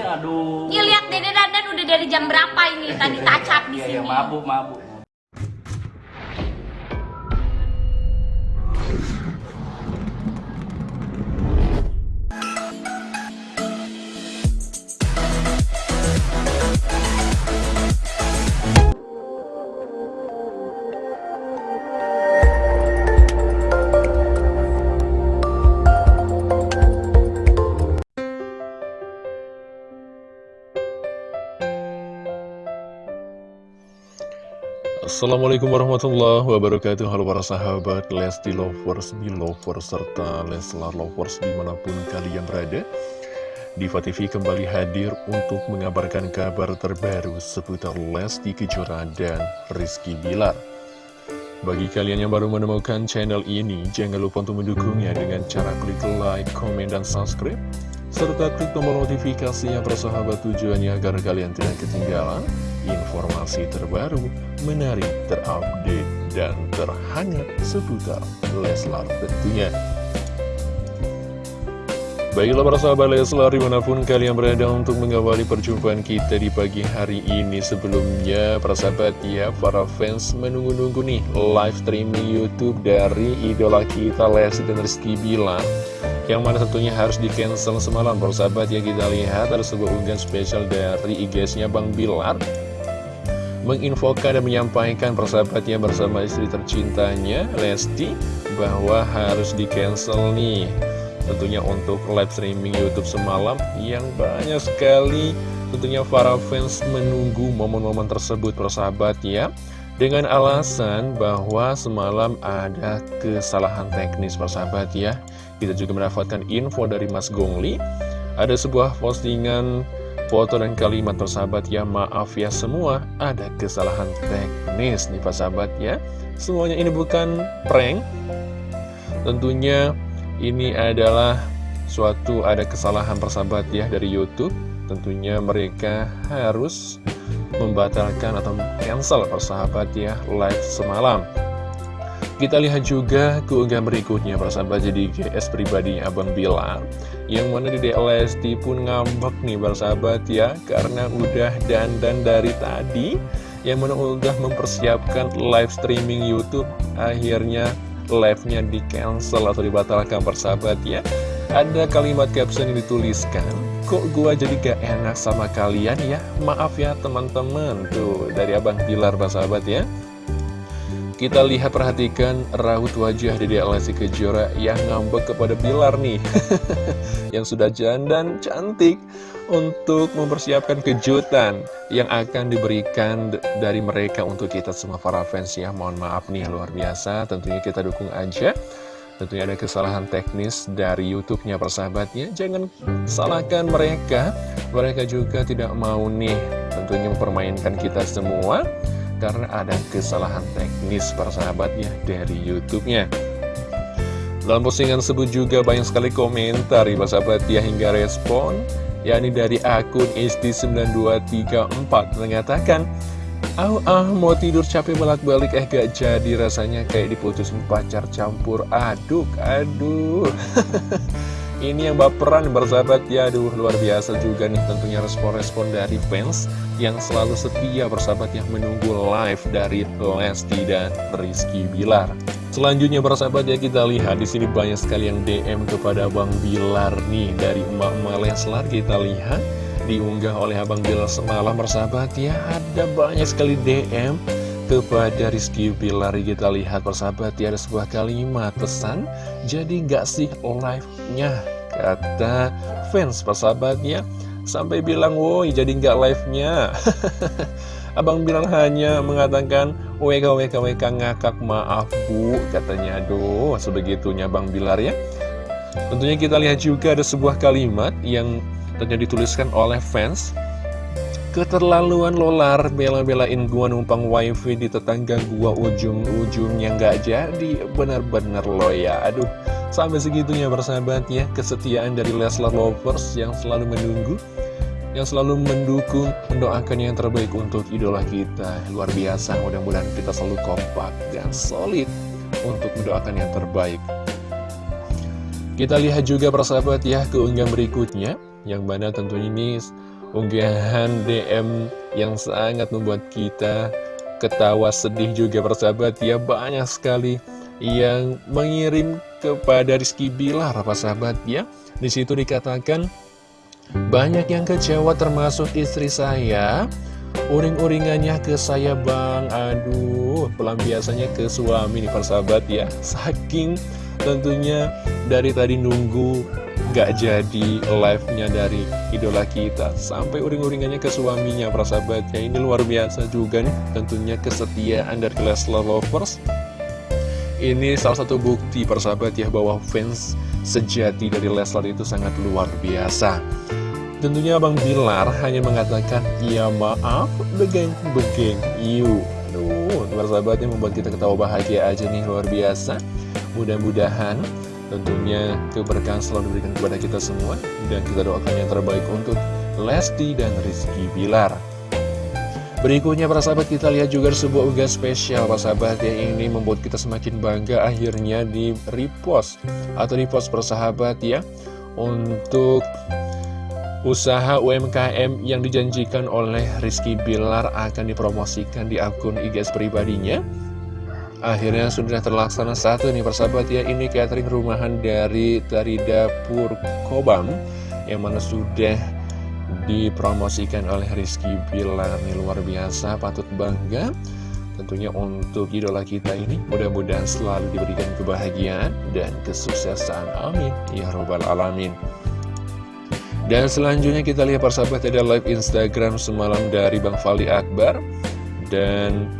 ini aduh. Iya lihat Dede Dandan udah dari jam berapa ini tadi tacap di Iya, sini. iya, mabuk, mabuk. Assalamualaikum warahmatullahi wabarakatuh. Halo para sahabat Lesti Lovers, Belovers, serta Leslar Lovers di mana pun kalian berada. Diva TV kembali hadir untuk mengabarkan kabar terbaru seputar Lesti Kejora dan Rizky Bilar. Bagi kalian yang baru menemukan channel ini, jangan lupa untuk mendukungnya dengan cara klik like, komen, dan subscribe serta klik tombol notifikasi yang persahabat tujuannya agar kalian tidak ketinggalan informasi terbaru, menarik, terupdate, dan terhangat seputar Leslar tentunya. Baiklah para sahabat Leslar di mana pun kalian berada untuk mengawali perjumpaan kita di pagi hari ini. Sebelumnya para sahabat ya para fans menunggu-nunggu nih live streaming Youtube dari idola kita Lesti dan Rizky Bilar yang mana tentunya harus di cancel semalam persahabat ya kita lihat ada sebuah unggahan spesial dari IG-nya Bang Bilar menginfokan dan menyampaikan persahabatnya bersama istri tercintanya Lesti bahwa harus di cancel nih. Tentunya untuk live streaming YouTube semalam yang banyak sekali. Tentunya para fans menunggu momen-momen tersebut persahabat ya dengan alasan bahwa semalam ada kesalahan teknis persahabat ya kita juga mendapatkan info dari Mas Gongli. Ada sebuah postingan foto dan kalimat persahabat ya Maaf ya semua ada kesalahan teknis nih persahabat ya. Semuanya ini bukan prank. Tentunya ini adalah suatu ada kesalahan persahabat ya dari Youtube. Tentunya mereka harus membatalkan atau cancel persahabat ya live semalam kita lihat juga keunggahan berikutnya persahabat jadi GS pribadinya Abang Bilar Yang mana di DLST pun ngambek nih persahabat ya Karena udah dandan dari tadi. Yang mana udah mempersiapkan live streaming Youtube Akhirnya live-nya di cancel atau dibatalkan persahabat ya. Ada kalimat caption yang dituliskan Kok gua jadi gak enak sama kalian ya? Maaf ya teman-teman. Tuh dari Abang Bilar persahabat ya kita lihat perhatikan raut wajah Dede Lesti Kejora yang ngambek kepada Bilar nih. Yang sudah jandan cantik untuk mempersiapkan kejutan yang akan diberikan dari mereka untuk kita semua para fans ya. Mohon maaf nih luar biasa. Tentunya kita dukung aja. Tentunya ada kesalahan teknis dari YouTube-nya persahabatnya. Jangan salahkan mereka. Mereka juga tidak mau nih tentunya mempermainkan kita semua karena ada kesalahan teknis persahabatnya dari YouTube-nya. Dalam postingan tersebut juga banyak sekali komentar ya sahabat ya hingga respon yakni dari akun isti9234 mengatakan Au ah mau tidur capek bolak-balik eh gak jadi rasanya kayak diputusin pacar campur aduk aduh Ini yang baperan bersahabat. Ya Aduh luar biasa juga nih tentunya respon-respon dari fans Yang selalu setia bersahabat yang menunggu live dari Lesti dan Rizky Bilar. Selanjutnya bersahabat ya kita lihat di sini banyak sekali yang DM kepada Bang Bilar nih Dari emak-emak kita lihat Diunggah oleh Abang Bilar semalam bersahabat ya Ada banyak sekali DM kepada Rizky Bilar kita lihat persahabat ya ada sebuah kalimat pesan jadi nggak sih live-nya? Kata fans persahabatnya sampai bilang woi jadi nggak live-nya. Abang bilang hanya mengatakan WK WK WK ngakak maaf bu katanya. Aduh sebegitunya Bang Bilar ya. Tentunya kita lihat juga ada sebuah kalimat yang tentunya dituliskan oleh fans Keterlaluan lolar bela-belain gua numpang wifi di tetangga gua ujung-ujungnya nggak jadi. Bener-bener lo ya Aduh sampai segitunya bersahabat ya Kesetiaan dari Leslar Lovers yang selalu menunggu Yang selalu mendukung, mendoakan yang terbaik untuk idola kita. Luar biasa mudah-mudahan kita selalu kompak dan solid Untuk mendoakan yang terbaik. Kita lihat juga persahabat ya keunggahan berikutnya. Yang mana tentunya ini unggahan DM yang sangat membuat kita ketawa sedih juga persahabat. Ya Banyak sekali yang mengirim kepada Rizky Bilar persahabat ya. Di situ dikatakan banyak yang kecewa termasuk istri saya. Uring-uringannya ke saya bang. Aduh pelampiasannya ke suami nih persahabat ya. Saking tentunya dari tadi nunggu gak jadi live-nya dari idola kita Sampai uring-uringannya ke suaminya persahabat ya Ini luar biasa juga nih tentunya kesetiaan dari Leslar Lovers Ini salah satu bukti persahabat ya bahwa fans sejati dari Leslar itu sangat luar biasa Tentunya Abang Bilar hanya mengatakan, Ya maaf, begeng-begeng, you. Aduh, sahabatnya membuat kita ketawa bahagia aja nih, luar biasa. Mudah-mudahan tentunya keberkahan selalu diberikan kepada kita semua. Dan kita doakan yang terbaik untuk Lesti dan Rizky Bilar. Berikutnya para sahabat kita lihat juga sebuah unggahan spesial para sahabat yang ini membuat kita semakin bangga akhirnya di repost atau repost persahabat ya untuk Usaha UMKM yang dijanjikan oleh Rizky Bilar akan dipromosikan di akun IG pribadinya Akhirnya sudah terlaksana satu nih persahabat ya. Ini catering rumahan dari dari dapur Kobam Yang mana sudah dipromosikan oleh Rizky Bilar Ini luar biasa patut bangga. Tentunya untuk idola kita ini mudah-mudahan selalu diberikan kebahagiaan dan kesuksesan. Amin. Ya Robbal Alamin. Dan selanjutnya kita lihat persahabat ada live Instagram semalam dari Bang Fali Akbar. Dan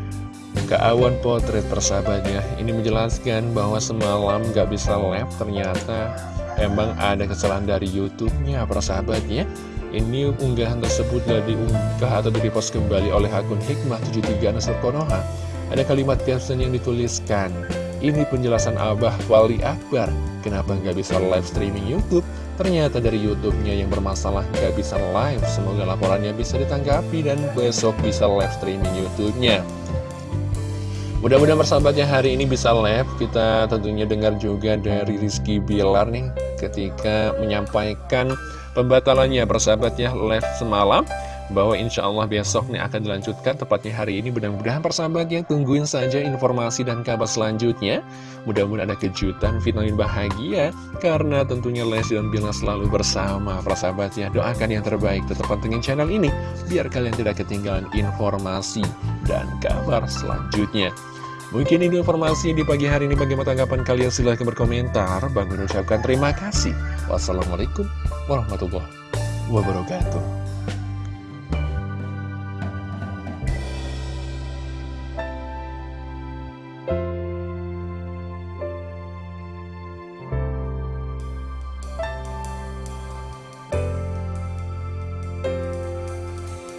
keawan potret persahabatnya Ini menjelaskan bahwa semalam gak bisa live ternyata emang ada kesalahan dari YouTube-nya persahabatnya Ini unggahan tersebut sudah diunggah atau direpost kembali oleh akun Hikmah 73 Nasr Konoha Ada kalimat caption yang dituliskan Ini penjelasan Abah Fali Akbar Kenapa nggak bisa live streaming YouTube? Ternyata dari YouTube-nya yang bermasalah nggak bisa live. Semoga laporannya bisa ditanggapi dan besok bisa live streaming YouTube-nya. Mudah-mudahan persahabatnya hari ini bisa live. Kita tentunya dengar juga dari Rizky Bilar nih ketika menyampaikan pembatalannya. Persahabatnya live semalam bahwa insya Allah besok nih akan dilanjutkan. Tepatnya hari ini mudah-mudahan persahabat yang tungguin saja informasi dan kabar selanjutnya. Mudah-mudahan ada kejutan vitamin bahagia. Karena tentunya Lesti dan Bila selalu bersama. Persahabat ya doakan yang terbaik. Tetap pantengin channel ini biar kalian tidak ketinggalan informasi dan kabar selanjutnya Mungkin ini informasi di pagi hari ini. Bagaimana tanggapan kalian? Silahkan berkomentar. Bang mengucapkan terima kasih. Wassalamualaikum warahmatullahi wabarakatuh